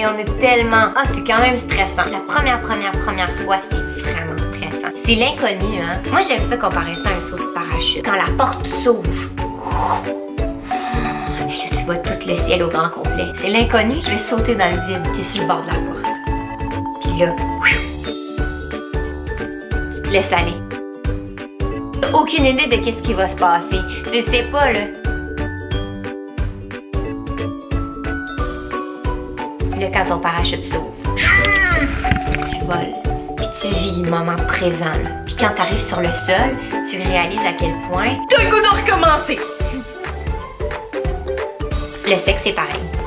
Hey, on est tellement... Ah, c'est quand même stressant. La première, première, première fois, c'est vraiment stressant. C'est l'inconnu, hein? Moi, j'aime ça comparer ça à un saut de parachute. Quand la porte s'ouvre, et là, tu vois tout le ciel au grand complet. C'est l'inconnu, je vais sauter dans le vide. T'es sur le bord de la porte. Puis là, tu te laisses aller. Aucune idée de qu'est-ce qui va se passer. Tu sais pas, là. Là, quand ton parachute s'ouvre, tu voles. Puis tu vis le moment présent, là. Puis quand t'arrives sur le sol, tu réalises à quel point T'as le goût de recommencer! le sexe est pareil.